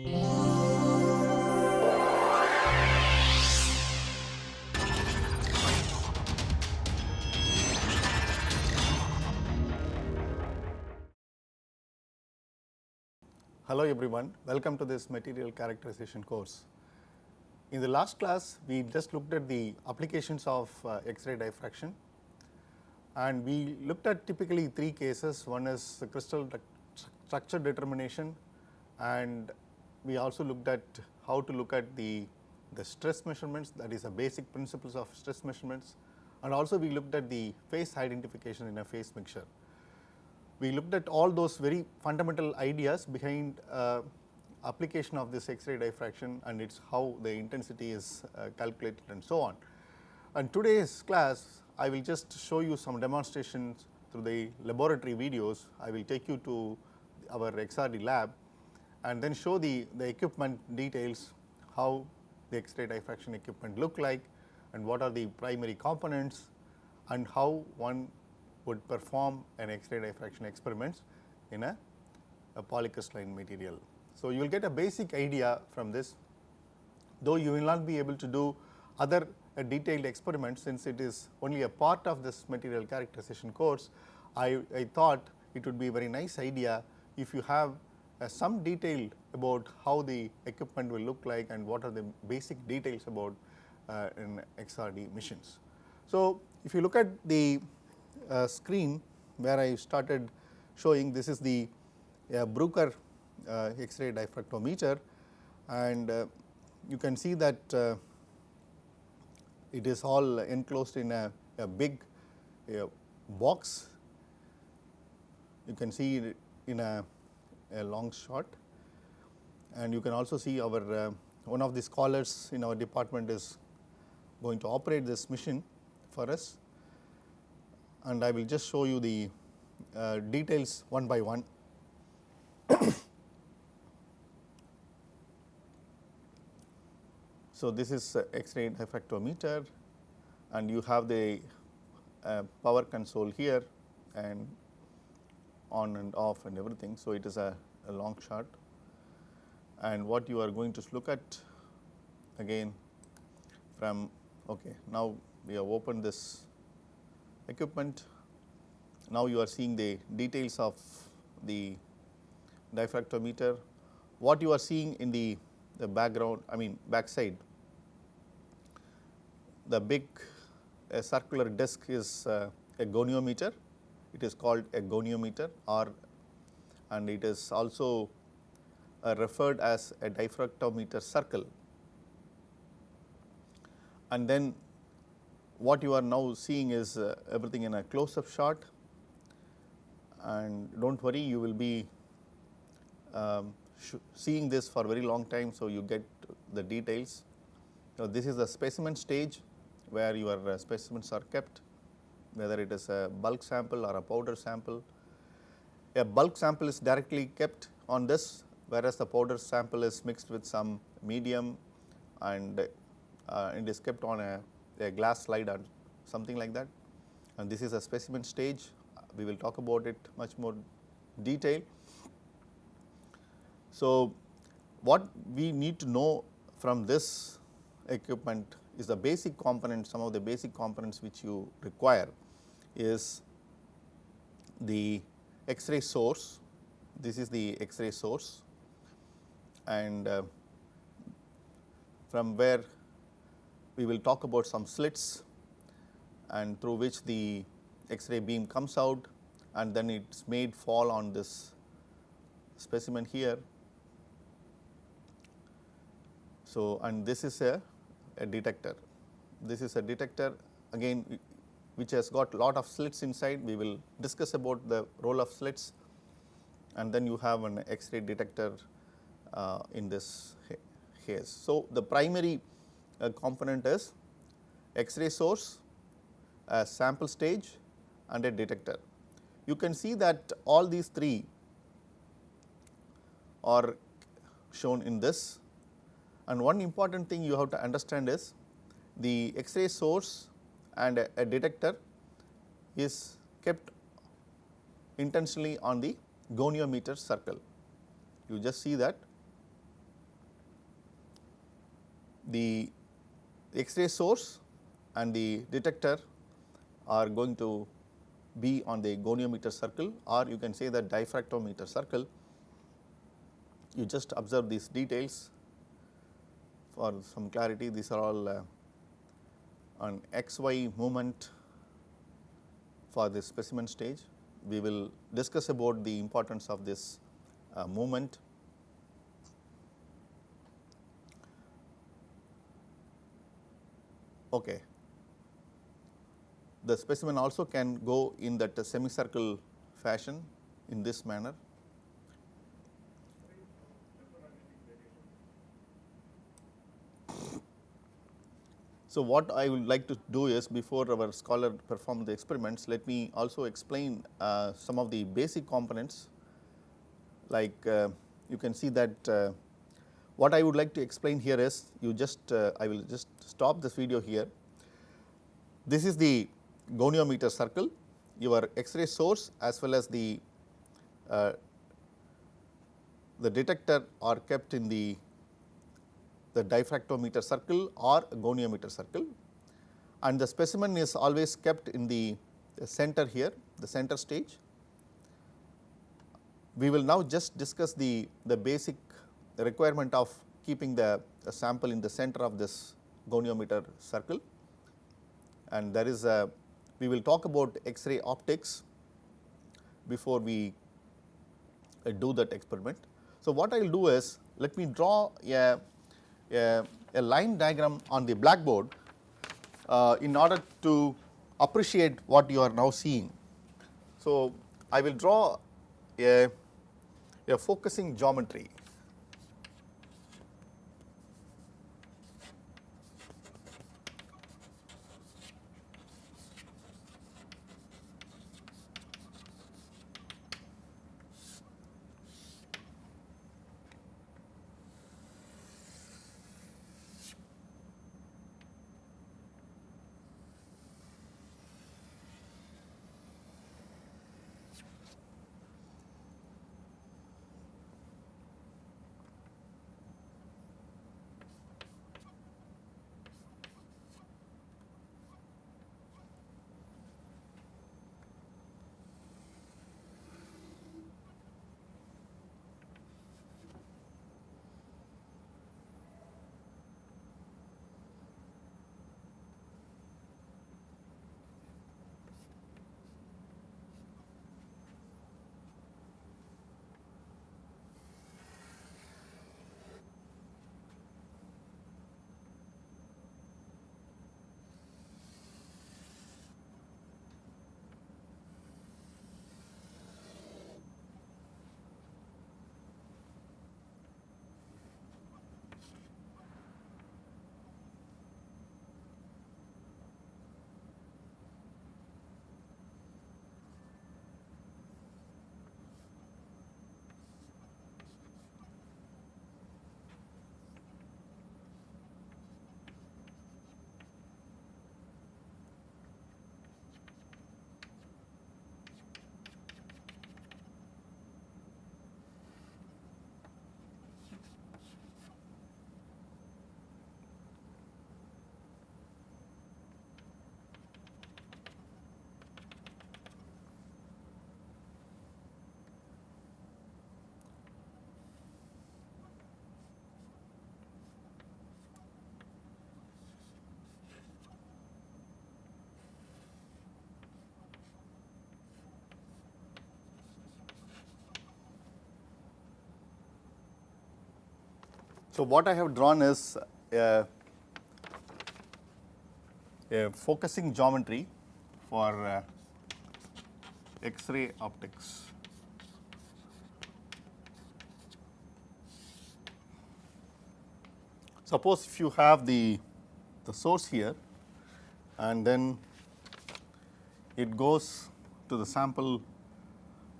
Hello everyone, welcome to this material characterization course. In the last class, we just looked at the applications of uh, X-ray diffraction and we looked at typically three cases. One is crystal structure determination and we also looked at how to look at the, the stress measurements that is the basic principles of stress measurements and also we looked at the phase identification in a phase mixture we looked at all those very fundamental ideas behind uh, application of this X-ray diffraction and its how the intensity is uh, calculated and so on. And today's class I will just show you some demonstrations through the laboratory videos. I will take you to our XRD lab and then show the, the equipment details, how the X-ray diffraction equipment look like and what are the primary components and how one would perform an X-ray diffraction experiments in a, a polycrystalline material. So, you will get a basic idea from this though you will not be able to do other uh, detailed experiments since it is only a part of this material characterization course. I, I thought it would be a very nice idea if you have uh, some detail about how the equipment will look like and what are the basic details about uh, in XRD missions. So, if you look at the uh, screen where I started showing this is the uh, Bruker uh, X-ray diffractometer and uh, you can see that uh, it is all enclosed in a, a big box. You can see in a, a, long shot. And you can also see our uh, one of the scholars in our department is going to operate this machine for us. And I will just show you the uh, details one by one. so, this is uh, X-ray diffractometer and you have the uh, power console here. And on and off and everything. So, it is a, a long shot and what you are going to look at again from okay now we have opened this equipment. Now, you are seeing the details of the diffractometer. What you are seeing in the, the background I mean backside the big circular disc is uh, a goniometer. It is called a goniometer or and it is also uh, referred as a diffractometer circle. And then what you are now seeing is uh, everything in a close up shot and do not worry you will be um, seeing this for very long time. So, you get the details. Now, this is the specimen stage where your uh, specimens are kept whether it is a bulk sample or a powder sample. A bulk sample is directly kept on this whereas the powder sample is mixed with some medium and uh, it is kept on a a glass slide or something like that and this is a specimen stage we will talk about it much more detail. So, what we need to know from this equipment is the basic component, some of the basic components which you require is the X-ray source this is the X-ray source and uh, from where we will talk about some slits and through which the X-ray beam comes out and then it is made fall on this specimen here. So, and this is a, a detector. This is a detector again which has got lot of slits inside. We will discuss about the role of slits and then you have an X-ray detector uh, in this case. So, the primary a component is X-ray source, a sample stage and a detector. You can see that all these three are shown in this and one important thing you have to understand is the X-ray source and a, a detector is kept intentionally on the goniometer circle. You just see that the X-ray source and the detector are going to be on the goniometer circle or you can say the diffractometer circle. You just observe these details for some clarity these are all uh, on xy movement for the specimen stage. We will discuss about the importance of this uh, movement. Okay. The specimen also can go in that semicircle fashion in this manner. So, what I would like to do is before our scholar perform the experiments, let me also explain uh, some of the basic components like uh, you can see that uh, what I would like to explain here is you just uh, I will just stop this video here. This is the goniometer circle your X-ray source as well as the uh, the detector are kept in the the diffractometer circle or goniometer circle and the specimen is always kept in the, the center here the center stage. We will now just discuss the, the basic requirement of keeping the, the sample in the center of this goniometer circle and there is a we will talk about X-ray optics before we uh, do that experiment. So, what I will do is let me draw a a, a line diagram on the blackboard uh, in order to appreciate what you are now seeing. So, I will draw a, a focusing geometry So, what I have drawn is a, a focusing geometry for uh, X-ray optics. Suppose if you have the, the source here and then it goes to the sample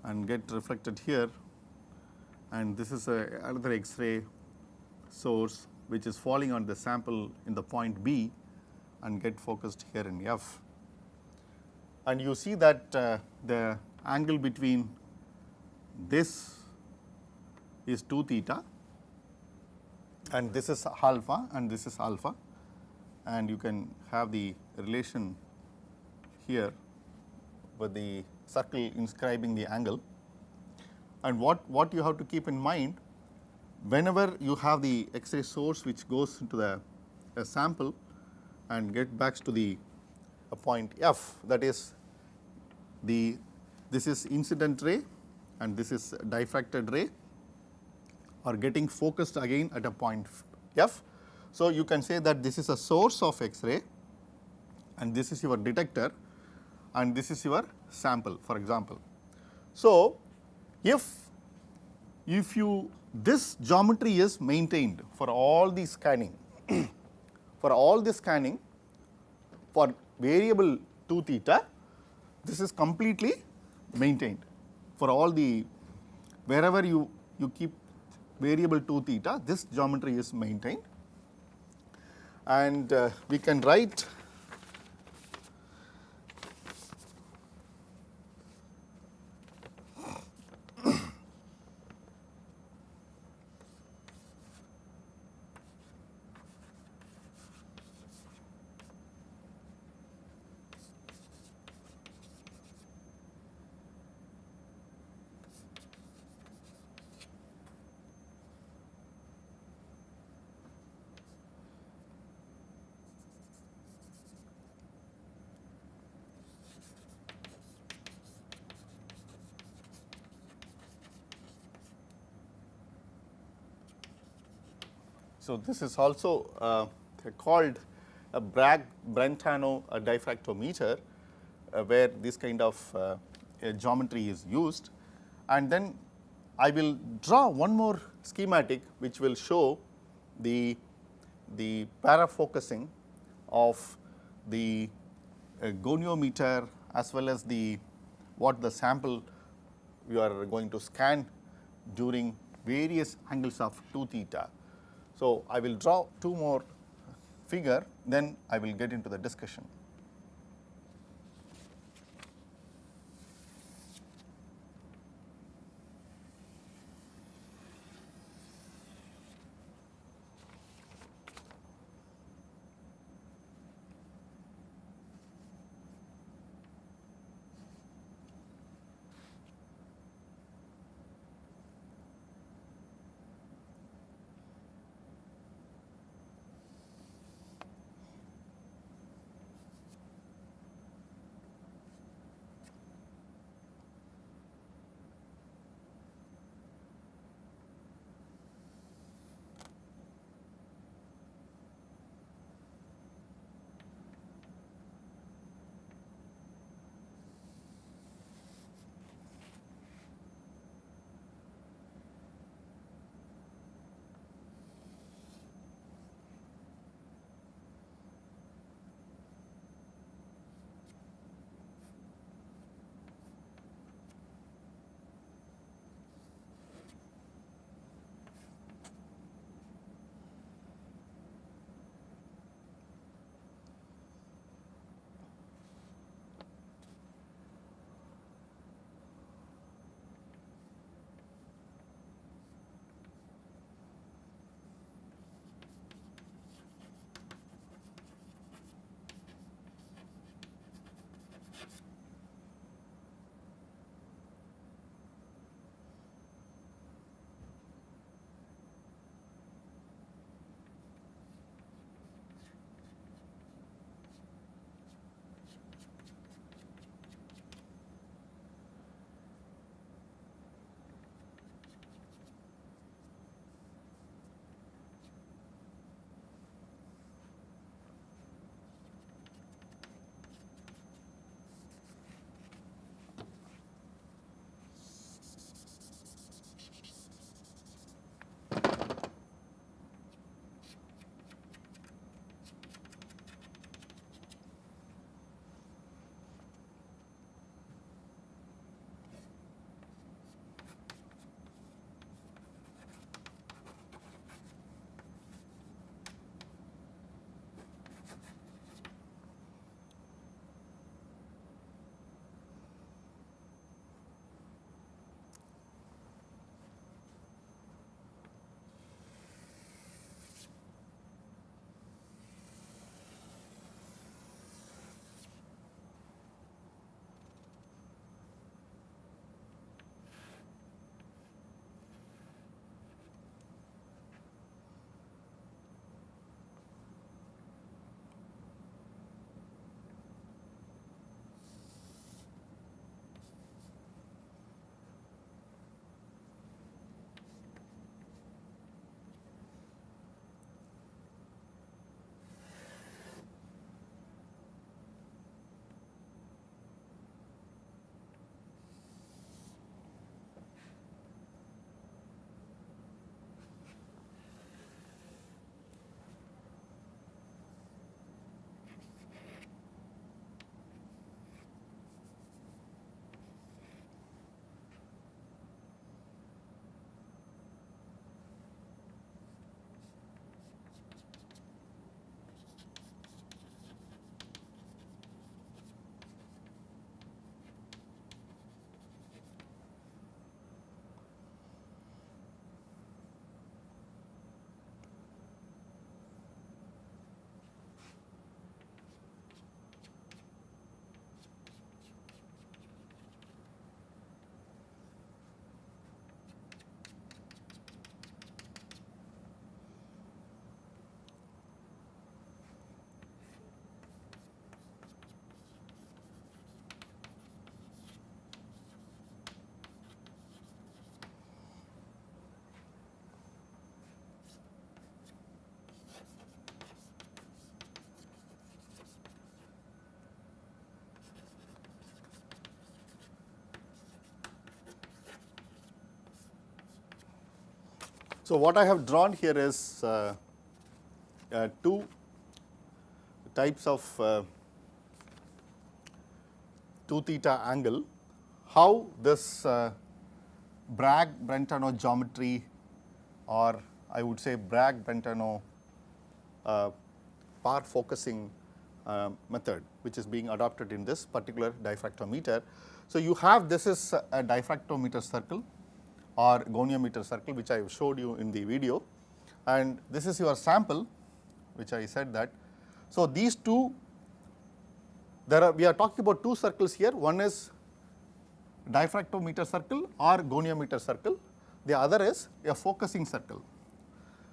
and get reflected here and this is a, another X-ray source which is falling on the sample in the point B and get focused here in F. And you see that uh, the angle between this is 2 theta and this is alpha and this is alpha and you can have the relation here with the circle inscribing the angle. And what, what you have to keep in mind whenever you have the X-ray source which goes into the sample and get back to the point F that is the this is incident ray and this is diffracted ray are getting focused again at a point F. So, you can say that this is a source of X-ray and this is your detector and this is your sample for example. So, if if you this geometry is maintained for all the scanning. For all the scanning for variable 2 theta this is completely maintained. For all the wherever you you keep variable 2 theta this geometry is maintained. And uh, we can write So, this is also uh, called a Bragg-Brentano diffractometer uh, where this kind of uh, geometry is used and then I will draw one more schematic which will show the, the parafocusing of the goniometer as well as the what the sample you are going to scan during various angles of 2 theta. So, I will draw two more figure then I will get into the discussion. So, what I have drawn here is uh, uh, two types of uh, 2 theta angle, how this uh, Bragg-Brentano geometry or I would say Bragg-Brentano uh, parafocusing uh, method which is being adopted in this particular diffractometer. So, you have this is a diffractometer circle or goniometer circle which I have showed you in the video and this is your sample which I said that. So, these two there are we are talking about two circles here one is diffractometer circle or goniometer circle the other is a focusing circle.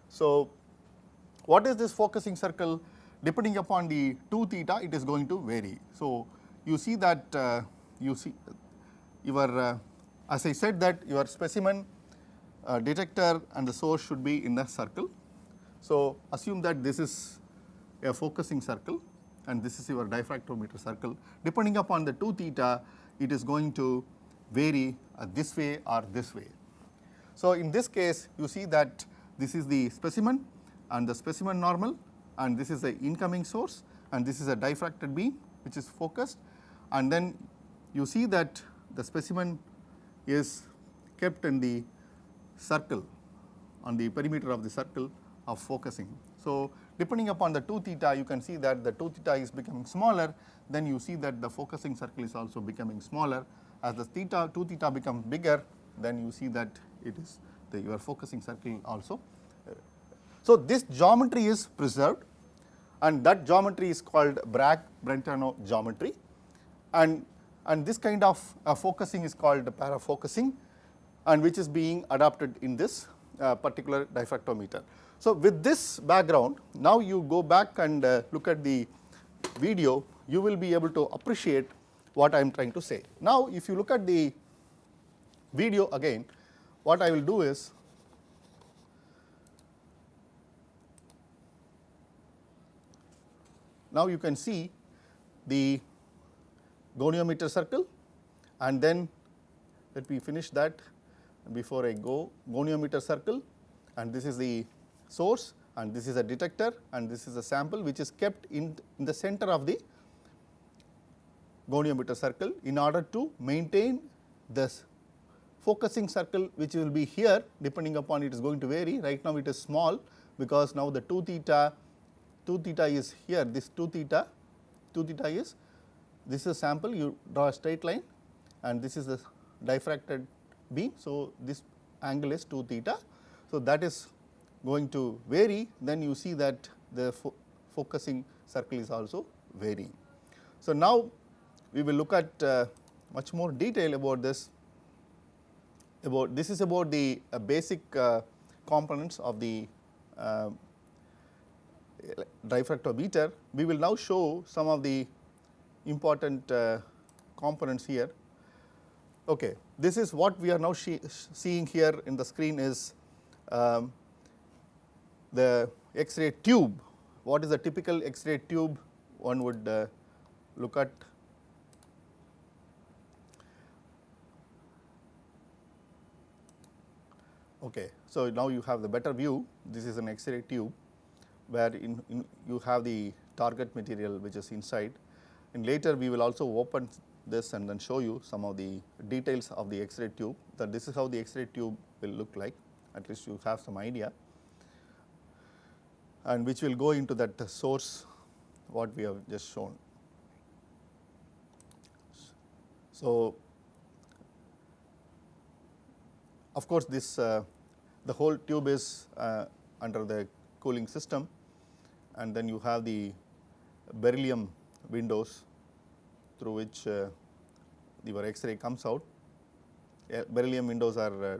So, what is this focusing circle depending upon the 2 theta it is going to vary. So, you see that uh, you see your uh, as I said that your specimen uh, detector and the source should be in a circle. So, assume that this is a focusing circle and this is your diffractometer circle depending upon the 2 theta it is going to vary uh, this way or this way. So, in this case you see that this is the specimen and the specimen normal and this is the incoming source and this is a diffracted beam which is focused and then you see that the specimen is kept in the circle on the perimeter of the circle of focusing. So, depending upon the 2 theta you can see that the 2 theta is becoming smaller then you see that the focusing circle is also becoming smaller as the theta 2 theta becomes bigger then you see that it is the your focusing circle also. Uh, so, this geometry is preserved and that geometry is called Bragg-Brentano geometry and, and this kind of uh, focusing is called the parafocusing and which is being adopted in this uh, particular diffractometer. So, with this background now you go back and uh, look at the video you will be able to appreciate what I am trying to say. Now, if you look at the video again what I will do is Now, you can see the goniometer circle and then let me finish that before I go. Goniometer circle and this is the source and this is a detector and this is a sample which is kept in, in the center of the goniometer circle in order to maintain this focusing circle which will be here depending upon it is going to vary. Right now it is small because now the 2 theta 2 theta is here. This 2 theta 2 theta is this is a sample you draw a straight line and this is the diffracted beam. So, this angle is 2 theta. So, that is going to vary then you see that the fo focusing circle is also varying. So, now we will look at uh, much more detail about this about this is about the uh, basic uh, components of the uh, diffractometer, we will now show some of the important uh, components here. Okay. This is what we are now seeing here in the screen is um, the X-ray tube. What is the typical X-ray tube one would uh, look at? Okay. So, now you have the better view. This is an X-ray tube where in, in you have the target material which is inside and later we will also open this and then show you some of the details of the X-ray tube that this is how the X-ray tube will look like. At least you have some idea. And which will go into that source what we have just shown. So, of course, this uh, the whole tube is uh, under the cooling system. And then you have the beryllium windows through which uh, your X-ray comes out. Uh, beryllium windows are uh,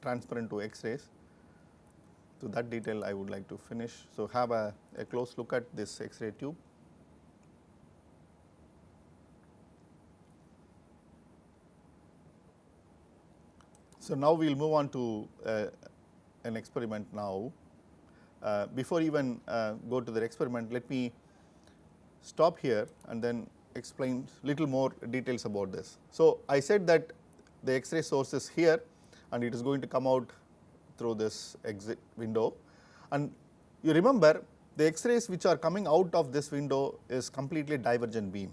transparent to X-rays. To that detail I would like to finish. So, have a, a close look at this X-ray tube. So, now we will move on to uh, an experiment now uh, before even uh, go to the experiment, let me stop here and then explain little more details about this. So, I said that the X-ray source is here and it is going to come out through this exit window and you remember the X-rays which are coming out of this window is completely divergent beam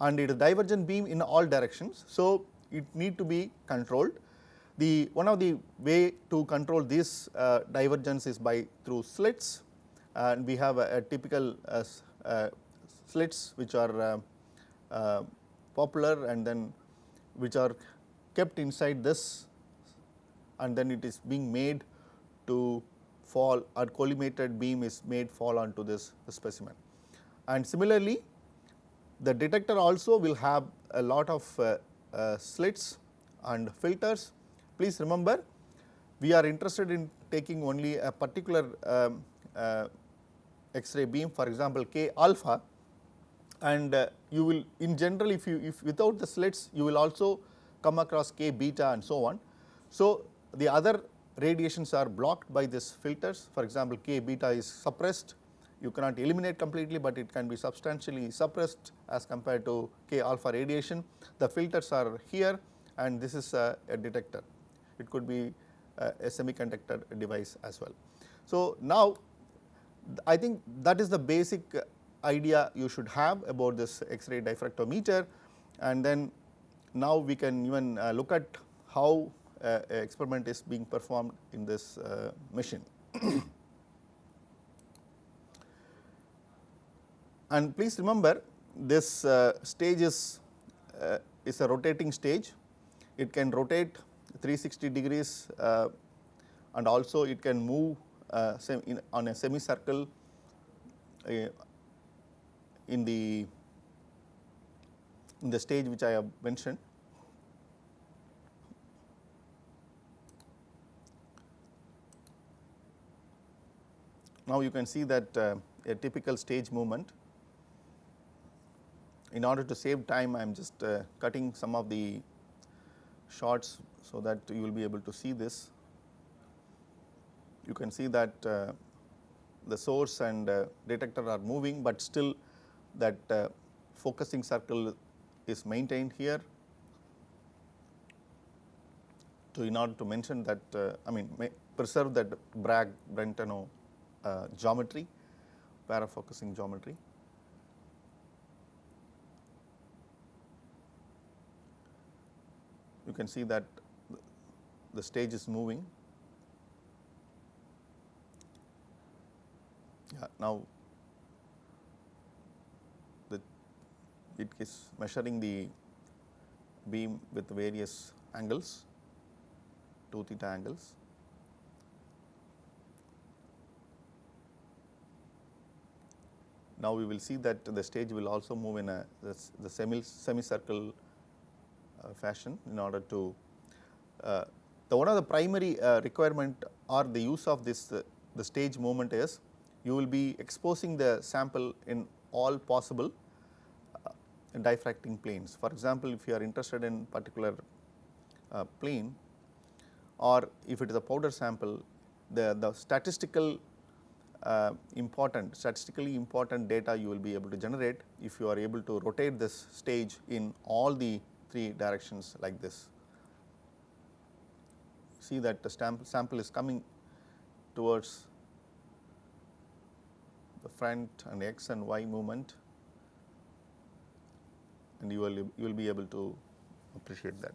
and it is divergent beam in all directions. So, it need to be controlled. The one of the way to control this uh, divergence is by through slits and we have a, a typical uh, uh, slits which are uh, popular and then which are kept inside this and then it is being made to fall or collimated beam is made fall onto this specimen. And similarly, the detector also will have a lot of uh, uh, slits and filters. Please remember, we are interested in taking only a particular um, uh, X-ray beam for example, K alpha and uh, you will in general if you if without the slits you will also come across K beta and so on. So, the other radiations are blocked by these filters for example, K beta is suppressed you cannot eliminate completely, but it can be substantially suppressed as compared to K alpha radiation. The filters are here and this is a, a detector, it could be a, a semiconductor device as well. So, now I think that is the basic idea you should have about this X-ray diffractometer and then now we can even uh, look at how uh, experiment is being performed in this uh, machine. and please remember this uh, stage is, uh, is a rotating stage, it can rotate 360 degrees uh, and also it can move in, on a semicircle in the in the stage which I have mentioned. Now, you can see that uh, a typical stage movement. In order to save time, I am just uh, cutting some of the shots so that you will be able to see this. You can see that uh, the source and uh, detector are moving, but still that uh, focusing circle is maintained here to in order to mention that uh, I mean preserve that Bragg Brentano uh, geometry parafocusing geometry. You can see that the stage is moving. Yeah, now it is measuring the beam with various angles, 2 theta angles. Now, we will see that the stage will also move in a the, the semi semicircle uh, fashion in order to uh, the one of the primary uh, requirement or the use of this uh, the stage movement is you will be exposing the sample in all possible diffracting planes. For example, if you are interested in particular uh, plane or if it is a powder sample, the, the statistical uh, important statistically important data you will be able to generate if you are able to rotate this stage in all the three directions like this. See that the sample is coming towards the front and x and y movement and you will you will be able to appreciate that.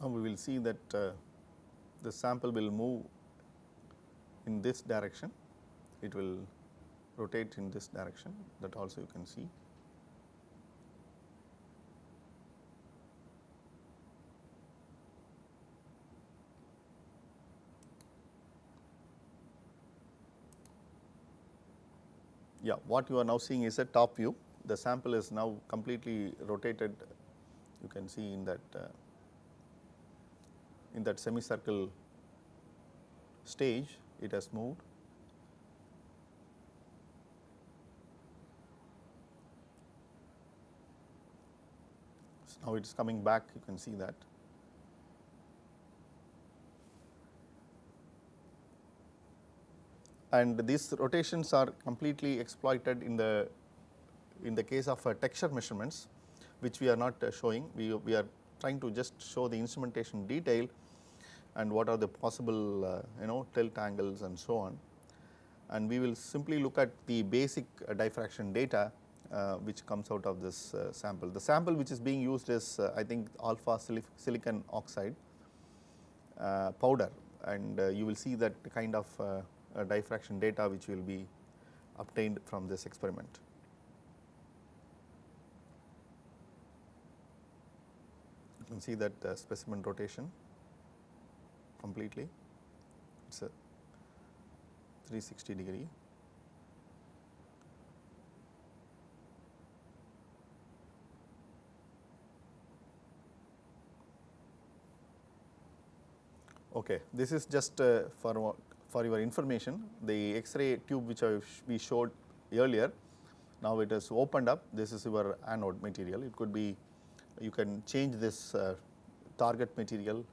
Now, we will see that uh, the sample will move in this direction, it will rotate in this direction that also you can see. Yeah, what you are now seeing is a top view. The sample is now completely rotated. You can see in that uh, in that semicircle stage it has moved. So now it is coming back you can see that. And these rotations are completely exploited in the in the case of uh, texture measurements which we are not uh, showing we, we are trying to just show the instrumentation detail and what are the possible uh, you know tilt angles and so on and we will simply look at the basic uh, diffraction data uh, which comes out of this uh, sample. The sample which is being used is uh, I think alpha silicon oxide uh, powder and you will see that kind of diffraction data which will be obtained from this experiment. You can see that specimen rotation completely, it is a 360 degree. Okay, this is just uh, for for your information. The X-ray tube which I we showed earlier, now it is opened up. This is your anode material. It could be you can change this uh, target material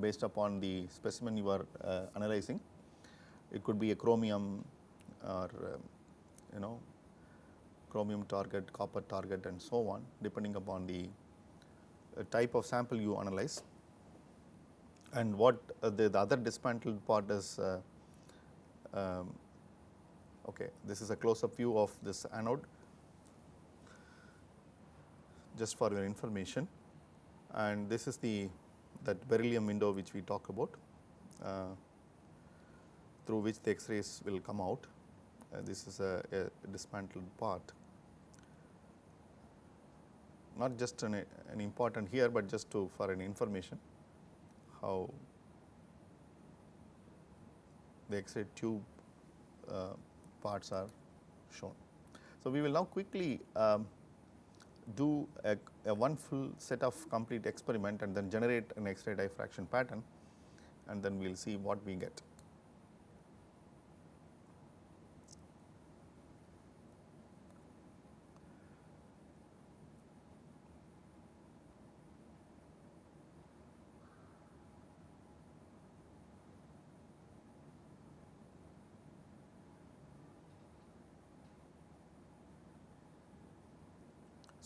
based upon the specimen you are uh, analyzing. It could be a chromium or uh, you know chromium target, copper target and so on depending upon the uh, type of sample you analyze. And what uh, the, the, other dismantled part is uh, um, okay this is a close up view of this anode just for your information and this is the that beryllium window which we talk about uh, through which the X-rays will come out. Uh, this is a, a, dismantled part. Not just an, an, important here, but just to for an information how the X-ray tube uh, parts are shown. So, we will now quickly um, do a, a, one full set of complete experiment and then generate an X-ray diffraction pattern and then we will see what we get.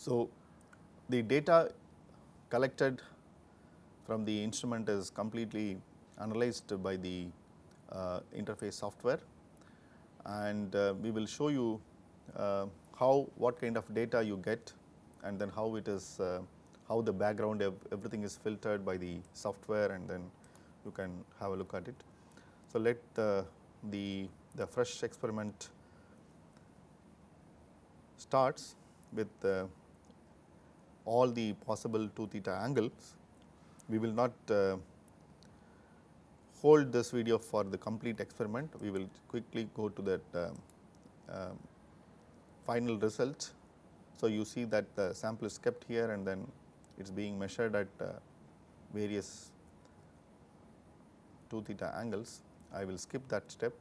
So, the data collected from the instrument is completely analyzed by the uh, interface software and uh, we will show you uh, how what kind of data you get and then how it is uh, how the background everything is filtered by the software and then you can have a look at it. So, let the, the, the fresh experiment starts with all the possible 2 theta angles. We will not uh, hold this video for the complete experiment, we will quickly go to that uh, uh, final result. So, you see that the sample is kept here and then it is being measured at uh, various 2 theta angles. I will skip that step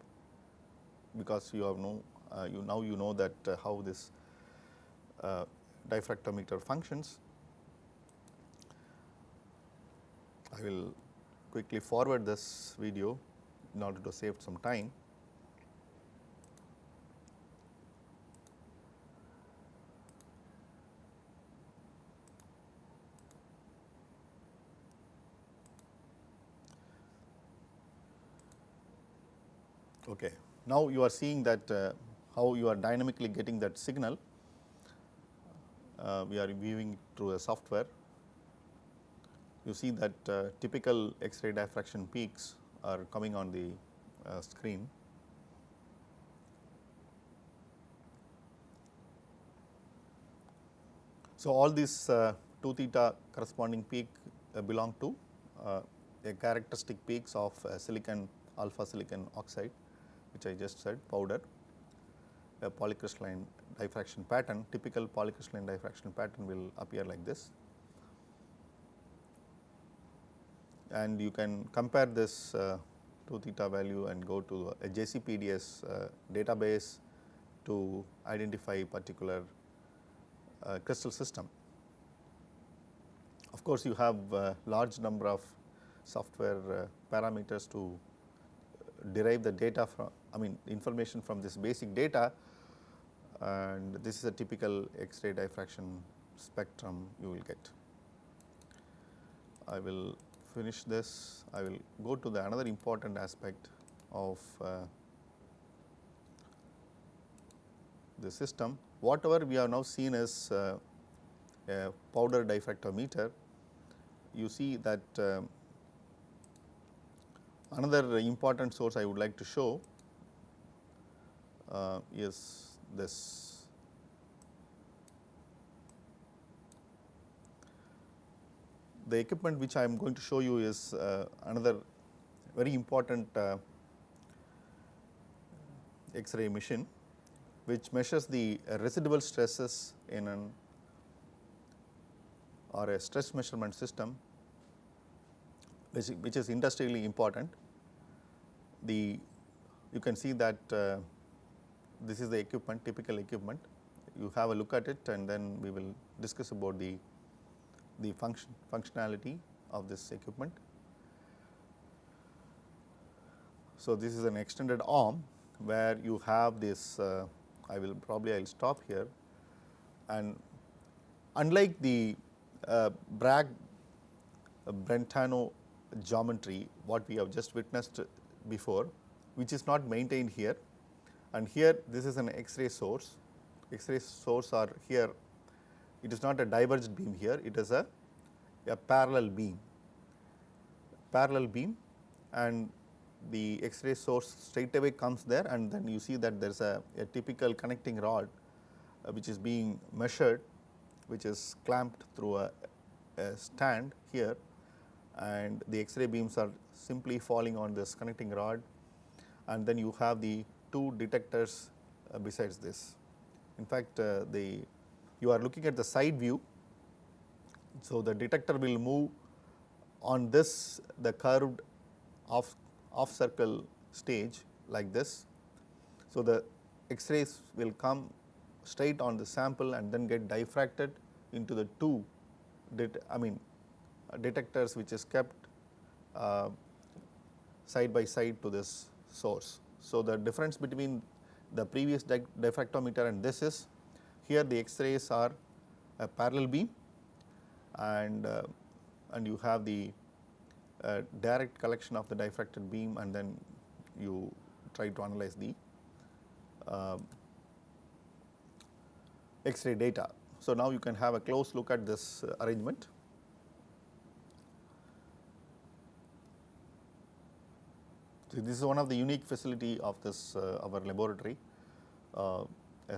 because you have no uh, you now you know that uh, how this diffractometer functions. I will quickly forward this video in order to save some time. Okay. Now, you are seeing that uh, how you are dynamically getting that signal uh, we are viewing through a software. You see that uh, typical X-ray diffraction peaks are coming on the uh, screen. So, all these uh, 2 theta corresponding peak uh, belong to uh, a characteristic peaks of silicon alpha silicon oxide which I just said powder a polycrystalline diffraction pattern, typical polycrystalline diffraction pattern will appear like this. And you can compare this uh, 2 theta value and go to a JCPDS uh, database to identify particular uh, crystal system. Of course, you have a large number of software uh, parameters to derive the data from I mean information from this basic data and this is a typical X-ray diffraction spectrum you will get. I will finish this, I will go to the another important aspect of uh, the system. Whatever we have now seen as uh, a powder diffractometer, you see that uh, another important source I would like to show uh, is this. The equipment which I am going to show you is uh, another very important uh, X-ray machine which measures the residual stresses in an or a stress measurement system which, which is industrially important. The you can see that uh, this is the equipment typical equipment you have a look at it and then we will discuss about the the function functionality of this equipment. So, this is an extended arm where you have this uh, I will probably I will stop here and unlike the uh, Bragg uh, Brentano geometry what we have just witnessed before which is not maintained here and here this is an X-ray source, X-ray source are here. It is not a diverged beam here. It is a, a parallel beam, parallel beam. And the X-ray source straight away comes there. And then you see that there is a, a, typical connecting rod uh, which is being measured which is clamped through a, a stand here. And the X-ray beams are simply falling on this connecting rod. And then you have the two detectors uh, besides this. In fact, uh, the you are looking at the side view. So, the detector will move on this the curved off off circle stage like this. So, the X-rays will come straight on the sample and then get diffracted into the two I mean uh, detectors which is kept uh, side by side to this source. So, the difference between the previous diffractometer and this is here the X-rays are a parallel beam and uh, and you have the uh, direct collection of the diffracted beam and then you try to analyze the uh, X-ray data. So, now you can have a close look at this uh, arrangement. This is one of the unique facility of this uh, our laboratory, uh,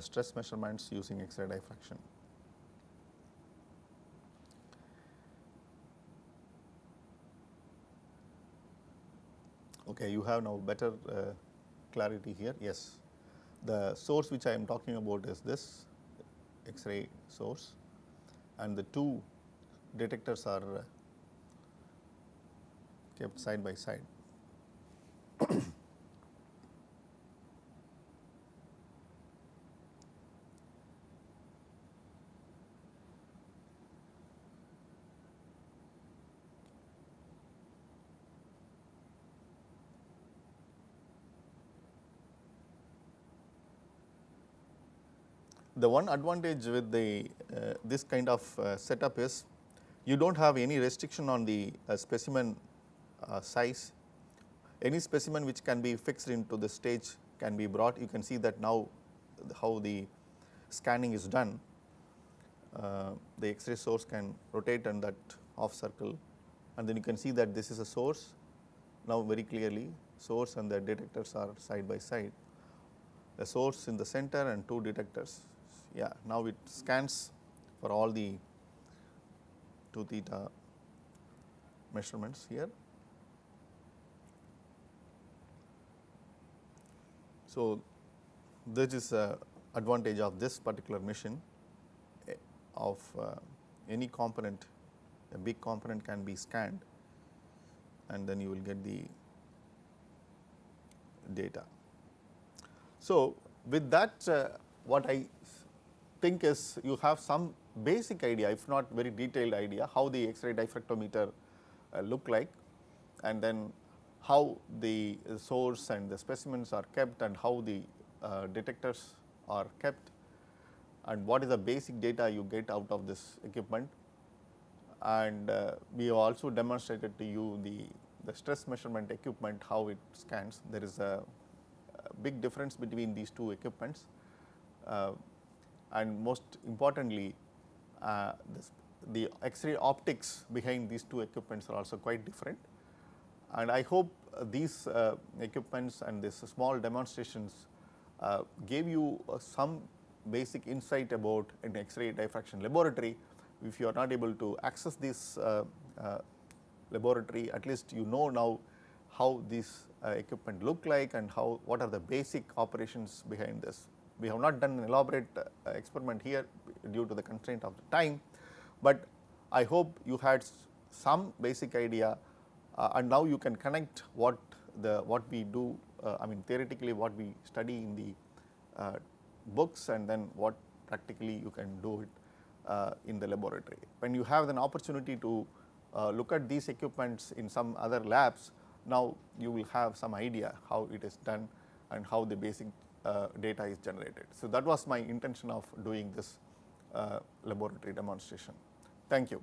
stress measurements using X-ray diffraction. Okay, you have now better uh, clarity here. Yes, the source which I am talking about is this X-ray source, and the two detectors are kept side by side. The one advantage with the uh, this kind of uh, setup is you do not have any restriction on the uh, specimen uh, size. Any specimen which can be fixed into the stage can be brought. You can see that now how the scanning is done. Uh, the X-ray source can rotate on that off circle and then you can see that this is a source now very clearly source and the detectors are side by side. The source in the center and two detectors yeah now it scans for all the 2 theta measurements here. So, this is a advantage of this particular machine eh, of uh, any component a big component can be scanned and then you will get the data. So, with that uh, what I think is you have some basic idea if not very detailed idea how the X-ray diffractometer uh, look like and then how the source and the specimens are kept and how the uh, detectors are kept and what is the basic data you get out of this equipment. And uh, we have also demonstrated to you the, the stress measurement equipment how it scans. There is a, a big difference between these two equipments uh, and most importantly uh, this, the X-ray optics behind these two equipments are also quite different. And I hope uh, these uh, equipments and these small demonstrations uh, gave you uh, some basic insight about an X-ray diffraction laboratory. If you are not able to access this uh, uh, laboratory, at least you know now how these equipment look like and how what are the basic operations behind this. We have not done an elaborate experiment here due to the constraint of the time, but I hope you had some basic idea uh, and now you can connect what the what we do uh, I mean theoretically what we study in the uh, books and then what practically you can do it uh, in the laboratory. When you have an opportunity to uh, look at these equipments in some other labs, now you will have some idea how it is done and how the basic uh, data is generated. So, that was my intention of doing this laboratory demonstration. Thank you.